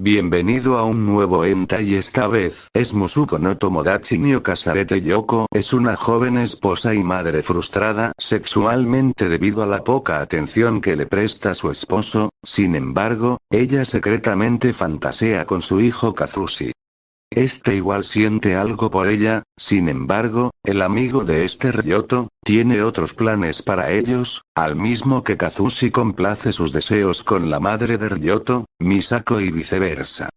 Bienvenido a un nuevo enta y esta vez es Musuko no Tomodachi Nio Kasarete Yoko es una joven esposa y madre frustrada sexualmente debido a la poca atención que le presta su esposo, sin embargo, ella secretamente fantasea con su hijo Kazushi. Este igual siente algo por ella, sin embargo, el amigo de este Ryoto, tiene otros planes para ellos, al mismo que Kazushi complace sus deseos con la madre de Ryoto, Misako y viceversa.